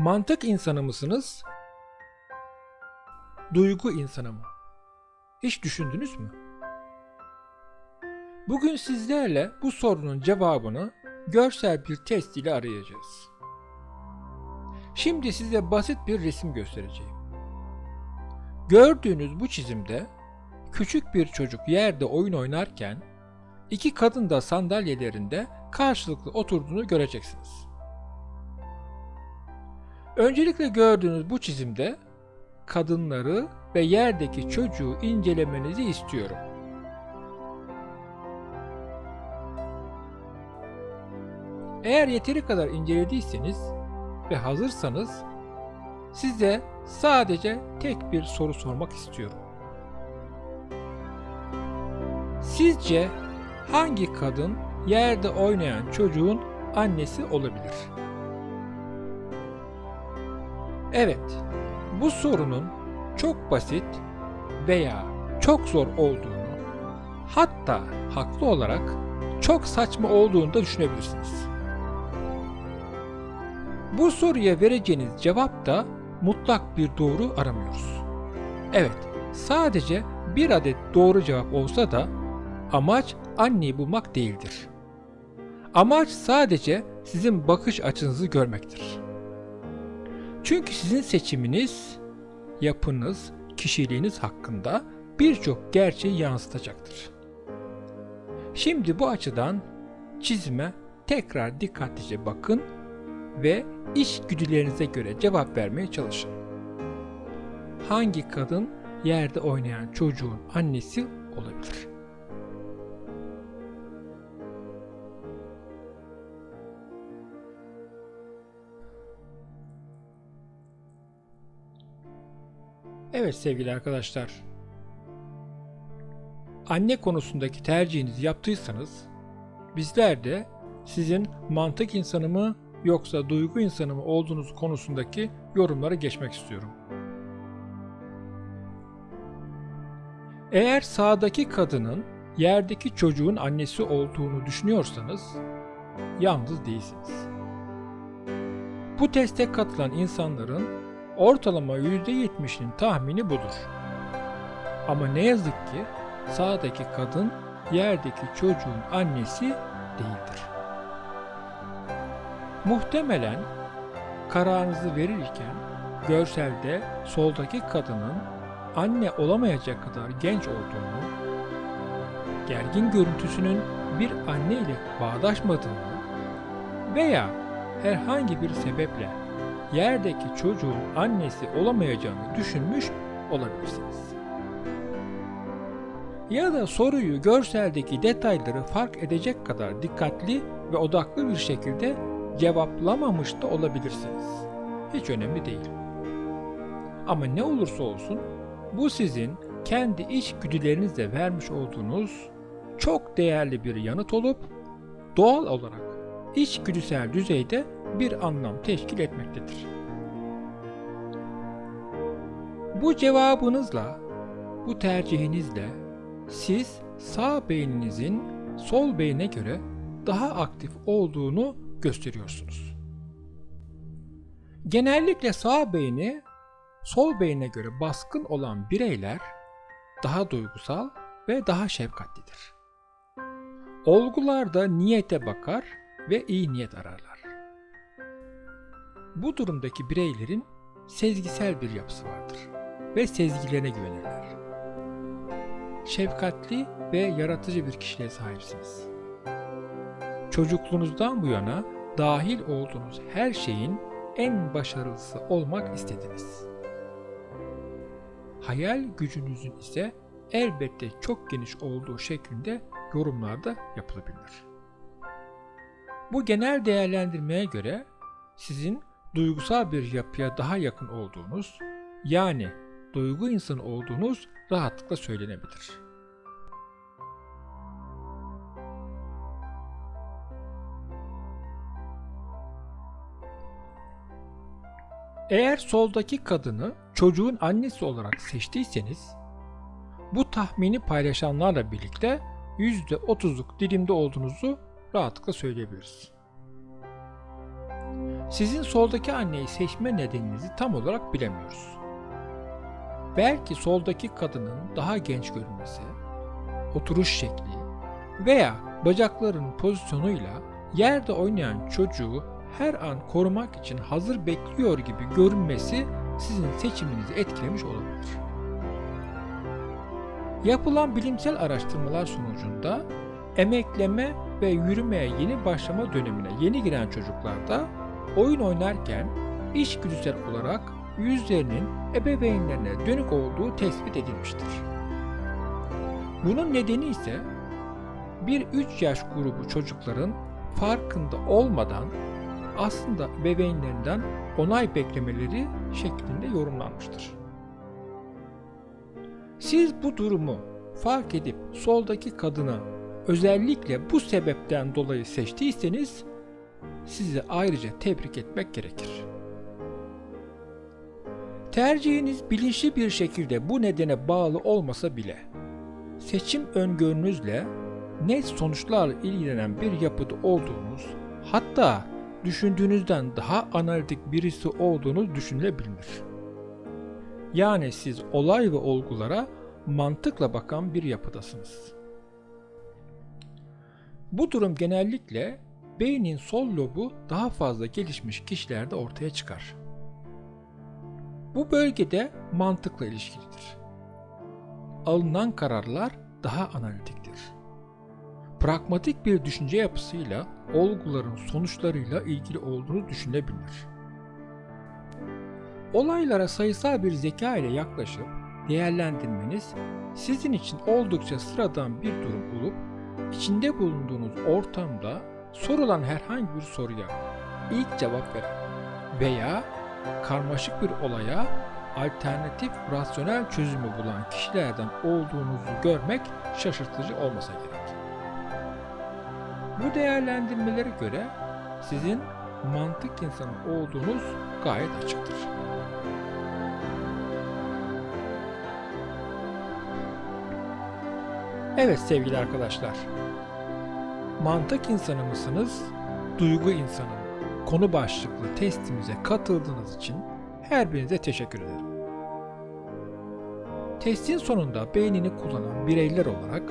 Mantık insanı mısınız? Duygu insanı mı? Hiç düşündünüz mü? Bugün sizlerle bu sorunun cevabını görsel bir test ile arayacağız. Şimdi size basit bir resim göstereceğim. Gördüğünüz bu çizimde küçük bir çocuk yerde oyun oynarken iki kadın da sandalyelerinde karşılıklı oturduğunu göreceksiniz. Öncelikle gördüğünüz bu çizimde kadınları ve yerdeki çocuğu incelemenizi istiyorum. Eğer yeteri kadar incelediyseniz ve hazırsanız size sadece tek bir soru sormak istiyorum. Sizce hangi kadın yerde oynayan çocuğun annesi olabilir? Evet, bu sorunun çok basit veya çok zor olduğunu, hatta haklı olarak çok saçma olduğunu da düşünebilirsiniz. Bu soruya vereceğiniz cevap da mutlak bir doğru aramıyoruz. Evet, sadece bir adet doğru cevap olsa da amaç anneyi bulmak değildir. Amaç sadece sizin bakış açınızı görmektir. Çünkü sizin seçiminiz, yapınız, kişiliğiniz hakkında birçok gerçeği yansıtacaktır. Şimdi bu açıdan çizime tekrar dikkatlice bakın ve içgüdülerinize göre cevap vermeye çalışın. Hangi kadın yerde oynayan çocuğun annesi olabilir? Evet sevgili arkadaşlar. Anne konusundaki tercihinizi yaptıysanız bizler de sizin mantık insanı mı yoksa duygu insanı mı olduğunuz konusundaki yorumlara geçmek istiyorum. Eğer sağdaki kadının yerdeki çocuğun annesi olduğunu düşünüyorsanız yalnız değilsiniz. Bu teste katılan insanların ortalama %70'inin tahmini budur. Ama ne yazık ki sağdaki kadın yerdeki çocuğun annesi değildir. Muhtemelen kararınızı verirken görselde soldaki kadının anne olamayacak kadar genç olduğunu, gergin görüntüsünün bir anne ile bağdaşmadığını veya herhangi bir sebeple yerdeki çocuğun annesi olamayacağını düşünmüş olabilirsiniz. Ya da soruyu görseldeki detayları fark edecek kadar dikkatli ve odaklı bir şekilde cevaplamamış da olabilirsiniz. Hiç önemli değil. Ama ne olursa olsun bu sizin kendi içgüdülerinizle vermiş olduğunuz çok değerli bir yanıt olup doğal olarak içgüdüsel düzeyde bir anlam teşkil etmektedir. Bu cevabınızla, bu tercihinizle siz sağ beyninizin sol beyne göre daha aktif olduğunu gösteriyorsunuz. Genellikle sağ beyni sol beyne göre baskın olan bireyler daha duygusal ve daha şefkatlidir. Olgularda niyete bakar ve iyi niyet ararlar. Bu durumdaki bireylerin sezgisel bir yapısı vardır ve sezgilerine güvenirler. Şefkatli ve yaratıcı bir kişiliğe sahipsiniz. Çocukluğunuzdan bu yana dahil olduğunuz her şeyin en başarılısı olmak istediniz. Hayal gücünüzün ise elbette çok geniş olduğu şeklinde yorumlarda yapılabilir. Bu genel değerlendirmeye göre sizin duygusal bir yapıya daha yakın olduğunuz, yani duygu insanı olduğunuz rahatlıkla söylenebilir. Eğer soldaki kadını çocuğun annesi olarak seçtiyseniz, bu tahmini paylaşanlarla birlikte %30'luk dilimde olduğunuzu rahatlıkla söyleyebiliriz. Sizin soldaki anneyi seçme nedeninizi tam olarak bilemiyoruz. Belki soldaki kadının daha genç görünmesi, oturuş şekli veya bacaklarının pozisyonuyla yerde oynayan çocuğu her an korumak için hazır bekliyor gibi görünmesi sizin seçiminizi etkilemiş olabilir. Yapılan bilimsel araştırmalar sonucunda emekleme ve yürümeye yeni başlama dönemine yeni giren çocuklarda oyun oynarken içgüdüsel olarak yüzlerinin ebeveynlerine dönük olduğu tespit edilmiştir. Bunun nedeni ise 1-3 yaş grubu çocukların farkında olmadan aslında ebeveynlerinden onay beklemeleri şeklinde yorumlanmıştır. Siz bu durumu fark edip soldaki kadını özellikle bu sebepten dolayı seçtiyseniz sizi ayrıca tebrik etmek gerekir. Tercihiniz bilinçli bir şekilde bu nedene bağlı olmasa bile seçim öngörünüzle net sonuçlarla ilgilenen bir yapıda olduğunuz hatta düşündüğünüzden daha analitik birisi olduğunuz düşünülebilir. Yani siz olay ve olgulara mantıkla bakan bir yapıdasınız. Bu durum genellikle beynin sol lobu daha fazla gelişmiş kişilerde ortaya çıkar. Bu bölgede mantıkla ilişkilidir. Alınan kararlar daha analitiktir. Pragmatik bir düşünce yapısıyla olguların sonuçlarıyla ilgili olduğunu düşünebilir. Olaylara sayısal bir zeka ile yaklaşıp değerlendirmeniz sizin için oldukça sıradan bir durum olup içinde bulunduğunuz ortamda sorulan herhangi bir soruya ilk cevap veren veya karmaşık bir olaya alternatif rasyonel çözümü bulan kişilerden olduğunuzu görmek şaşırtıcı olmasa gerek. Bu değerlendirmelere göre sizin mantık insanı olduğunuz gayet açıktır. Evet sevgili arkadaşlar. Mantık insanı mısınız, duygu insanı mı? Konu başlıklı testimize katıldığınız için her birinize teşekkür ederim. Testin sonunda beynini kullanan bireyler olarak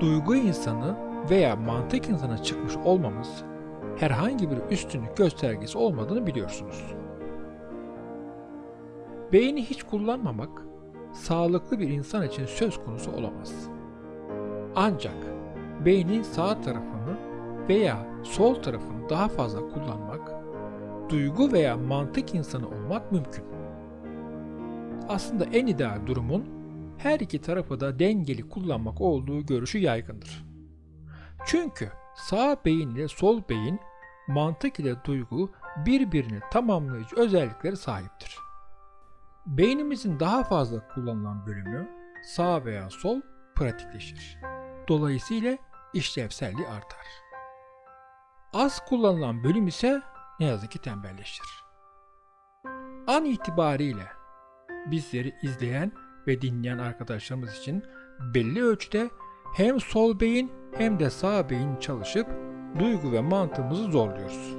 duygu insanı veya mantık insana çıkmış olmamız herhangi bir üstünlük göstergesi olmadığını biliyorsunuz. Beyni hiç kullanmamak sağlıklı bir insan için söz konusu olamaz. Ancak beynin sağ tarafını veya sol tarafını daha fazla kullanmak, duygu veya mantık insanı olmak mümkün. Aslında en ideal durumun her iki tarafı da dengeli kullanmak olduğu görüşü yaygındır. Çünkü sağ beyin ile sol beyin mantık ile duygu birbirini tamamlayıcı özellikleri sahiptir. Beynimizin daha fazla kullanılan bölümü sağ veya sol pratikleşir. Dolayısıyla işlevselliği artar. Az kullanılan bölüm ise ne yazık ki tembelleşir. An itibariyle bizleri izleyen ve dinleyen arkadaşlarımız için belli ölçüde hem sol beyin hem de sağ beyin çalışıp duygu ve mantığımızı zorluyoruz.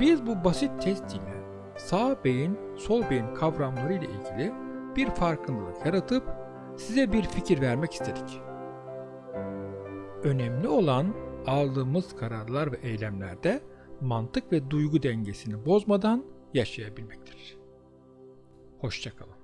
Biz bu basit test ile sağ beyin, sol beyin kavramları ile ilgili bir farkındalık yaratıp size bir fikir vermek istedik. Önemli olan aldığımız kararlar ve eylemlerde mantık ve duygu dengesini bozmadan yaşayabilmektir. Hoşçakalın.